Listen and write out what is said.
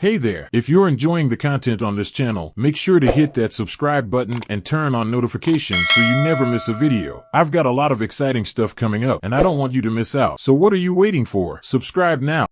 Hey there, if you're enjoying the content on this channel, make sure to hit that subscribe button and turn on notifications so you never miss a video. I've got a lot of exciting stuff coming up and I don't want you to miss out. So what are you waiting for? Subscribe now.